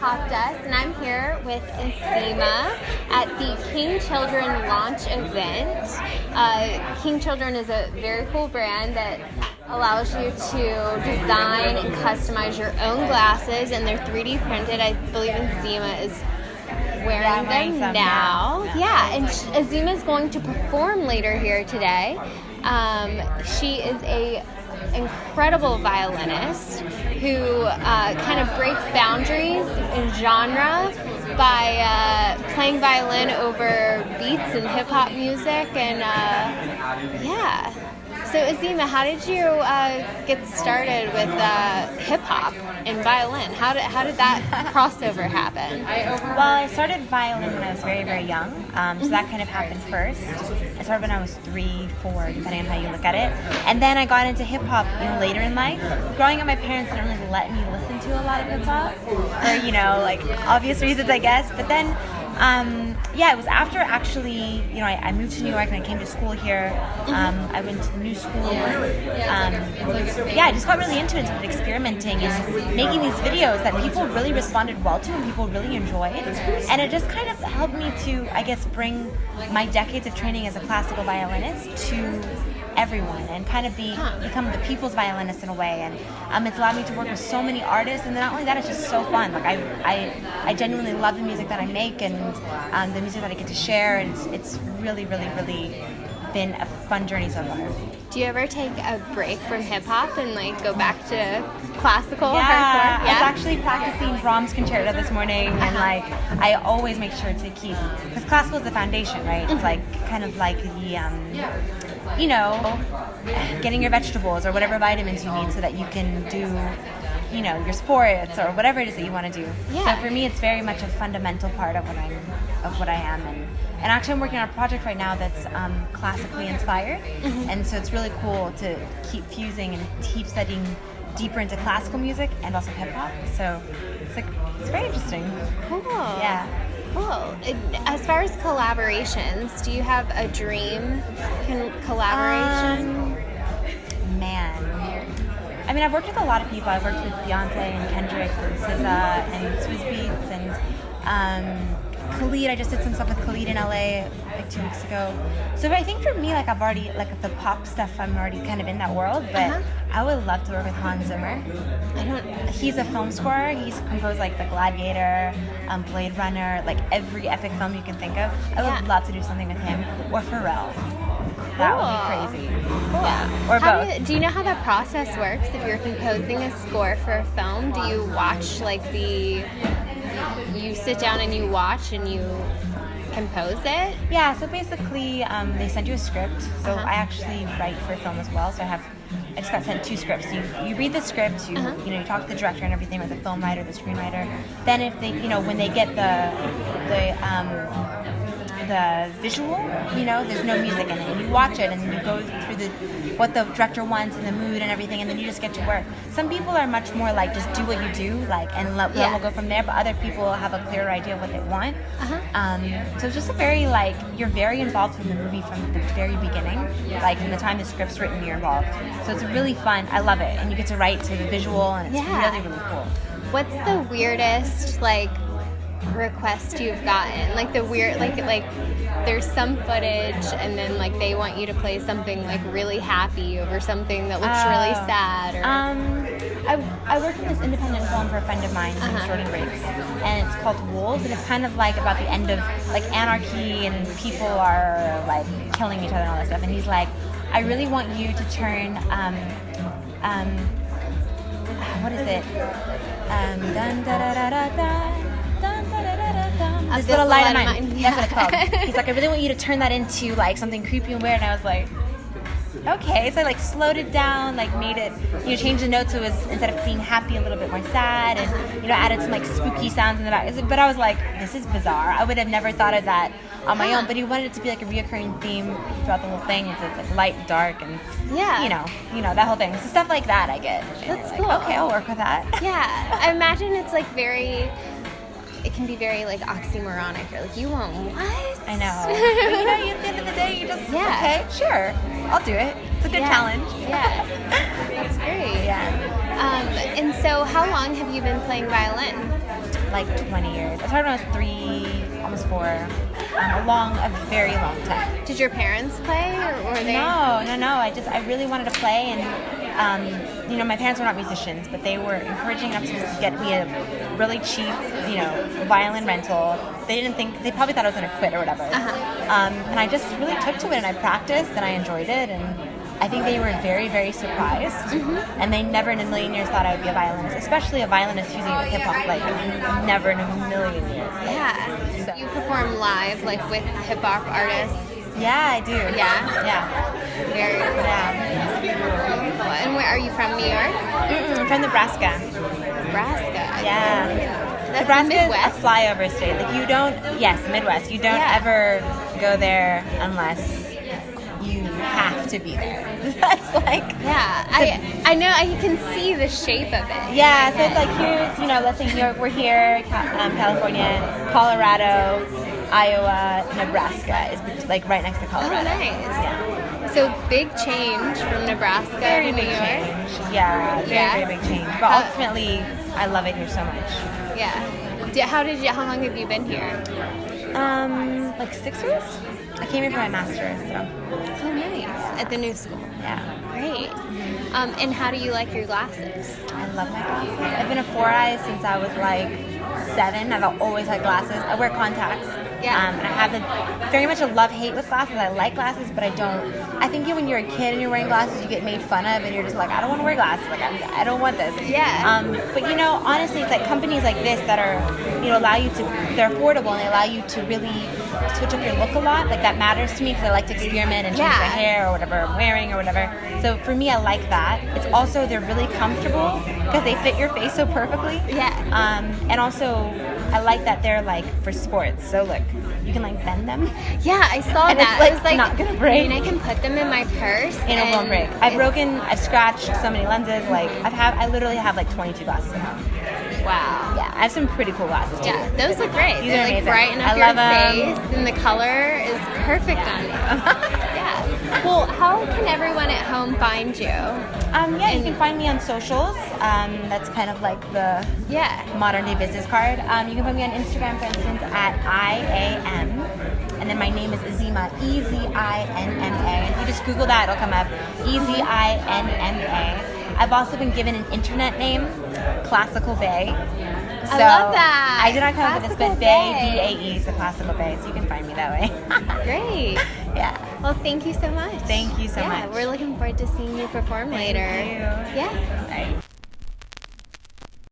Pop Desk, and I'm here with Ezinma at the King Children launch event. Uh, King Children is a very cool brand that allows you to design and customize your own glasses, and they're 3D printed. I believe Ezinma is wearing Yeah, them some, now. yeah. And Ezinma is going to perform later here today. Um, she is a incredible violinist who uh, kind of breaks boundaries in genre by uh, playing violin over beats and hip hop music, and uh, yeah. So Ezinma, how did you uh, get started with uh, hip hop and violin? How did how did that crossover happen? Well, I started violin when I was very, very young. Um, so that kind of happened first. Started when I was three, four, depending on how you look at it. And then I got into hip hop, you know, later in life. Growing up, my parents didn't really let me listen to a lot of hip hop, for you know, like obvious reasons, I guess. But then, um, yeah, it was after actually, you know, I, I moved to New York and I came to school here. Um, I went to the new school. Um, yeah, I just got really into it, experimenting and making these videos that people really responded well to and people really enjoyed. And it just kind of helped me to, I guess, bring my decades of training as a classical violinist to everyone and kind of be become the people's violinist in a way and um, it's allowed me to work with so many artists and not only that it's just so fun like I, I, I genuinely love the music that I make and um, the music that I get to share and it's, it's really really really been a fun journey so far Do you ever take a break from hip hop and like go back to classical yeah, hardcore? I was actually practicing Brahms concerto this morning, and Uh-huh. like I always make sure to keep because classical is the foundation, right? Mm-hmm. It's like kind of like the, um, you know, getting your vegetables or whatever vitamins you need so that you can do. You know your sports or whatever it is that you want to do. Yeah. So for me, it's very much a fundamental part of what I'm, of what I am, and and actually I'm working on a project right now that's um, classically inspired, Mm-hmm. and so it's really cool to keep fusing and keep studying deeper into classical music and also hip hop. So it's like it's very interesting. Cool. Yeah. And As far as collaborations, do you have a dream con- collaboration? Um, man. I mean, I've worked with a lot of people. I've worked with Beyonce and Kendrick and SZA and Swizz Beatz and um, Khalid. I just did some stuff with Khalid in LA like two weeks ago. So I think for me, like I've already like the pop stuff. I'm already kind of in that world. But Uh-huh. I would love to work with Hans Zimmer. I don't. He's a film scorer. He's composed like The Gladiator, um, Blade Runner, like every epic film you can think of. I would Yeah. love to do something with him or Pharrell. That would be crazy. Cool. Yeah, or How both. Do you, do you know how that process works? If you're composing a score for a film, do you watch like the? You sit down and you watch and you compose it. Yeah, so basically, um, they send you a script. So Uh-huh. I actually write for film as well. So I have, I just got sent two scripts. You, you read the script, you Uh-huh. you know, you talk to the director and everything, or the film writer, the screenwriter. Then if they, you know, when they get the the um, the visual, you know, there's no music in it, and you watch it, and then you go the what the director wants and the mood and everything, and then you just get to work. Some people are much more like just do what you do, like, and let, Yeah. we'll go from there. But other people have a clearer idea of what they want. Uh-huh. Um, so it's just a very like you're very involved in the movie from the very beginning. Like from the time the script's written, you're involved. So it's really fun. I love it, and you get to write to the visual, and it's Yeah. really really cool. What's the weirdest like request you've gotten? Like the weird like like there's some footage and then like they want you to play something like really happy over something that looks really Oh. sad or Um, I, I worked in this independent film for a friend of mine named Uh-huh. Jordan Breaks, and it's called Wolves, and it's kind of like about the end of like anarchy and people are like killing each other and all that stuff. And he's like, I really want you to turn, um, um, what is it? Um, dun da da da da dun. This This little light of Light of mine. That's what it's called. He's like, I really want you to turn that into like something creepy and weird. And I was like, okay. So I like slowed it down, like made it, you know, changed the notes so it was instead of being happy, a little bit more sad, and you know, added some like spooky sounds in the back. But I was like, this is bizarre. I would have never thought of that on my own. But he wanted it to be like a reoccurring theme throughout the whole thing. It's like light, dark, and Yeah. you know, you know that whole thing. So stuff like that, I get. That's like, cool. Okay, I'll work with that. Yeah, I imagine it's like very. It can be very like oxymoronic. You're like, you want what? I know. but you know, at the end of the day, you just Yeah. okay, sure, I'll do it. It's a good Yeah. challenge. Yeah, that's great. Yeah. Um, and so, how long have you been playing violin? like 20 years. I started when I was three, almost four. Um, a long, a very long time. Did your parents play, or were they? No, no, no. I just I really wanted to play, and um, you know, my parents were not musicians, but they were encouraging enough to get me a really cheap, you know, violin rental. They didn't think they probably thought I was gonna quit or whatever. Uh-huh. Um, and I just really took to it, and I practiced, and I enjoyed it, and I think they were very, very surprised, Mm-hmm. and they never in a million years thought I would be a violinist, especially a violinist using it with hip hop. Like never in a million years. Like, Yeah. So- You perform live, like with hip hop artists. Yeah, I do. Yeah? Yeah. Very cool. Yeah. And where are you from? New York, Mm-mm, from Nebraska. Nebraska. Yeah. That's Nebraska Midwest. is a flyover state. Like you don't, yes, Midwest. You don't Yeah. ever go there unless you have to be there. That's like, Yeah, I I know I can see the shape of it. yeah. So it's like here's, you know, let's say New York, we're here, um, California, Colorado, Iowa, Nebraska is like right next to Oh, Colorado. nice. Yeah. So big change from Nebraska Very to New big York. change. Yeah, very, Yeah? very big change. But How- ultimately, I love it here so much. Yeah. How did you? How long have you been here? Um, like six years? I came here for my master's, so Oh, nice. At the new school. yeah. Great. Um, and how do you like your glasses? I love my glasses. I've been a four eyes since I was like seven. I've always had glasses. I wear contacts. Yeah. Um, and I have a, very much a love hate with glasses. I like glasses, but I don't. I think when you're a kid and you're wearing glasses, you get made fun of, and you're just like, I don't want to wear glasses. Like, I, I don't want this. Yeah. Um, but you know, honestly, it's like companies like this that are, you know, allow you to. They're affordable and they allow you to really switch up your look a lot. Like that matters to me because I like to experiment and change Yeah. my hair or whatever I'm wearing or whatever. So for me, I like that. It's also they're really comfortable because they fit your face so perfectly. Yeah. Um, and also, I like that they're like for sports. So look, you can like bend them Yeah, I saw And it's, like, I was like, not gonna break. I mean, I can put them in my purse. and it won't break. I've broken, I've scratched so many lenses. Like I've have, I literally have like 22 glasses home. Wow. Yeah, I have some pretty cool glasses too. Yeah, those look great. These They are like amazing. brighten up I your face, and the color is perfect on you. Well, how can everyone at home find you? Um, yeah, you can find me on socials. Um, that's kind of like the Yeah. modern day business card. Um, you can find me on Instagram, for instance, at IAM. And then my name is Ezinma, E Z I N M A. If you just Google that, it'll come up. E Z I N M A. I've also been given an internet name, Classical Bae. So I love that. I did not come up with this, but Bay, Bay. is the Classical Bae. So you can find me that way. Great. yeah. Well, thank you so much. Thank you so yeah, much. We're looking forward to seeing you perform later. you. Yeah.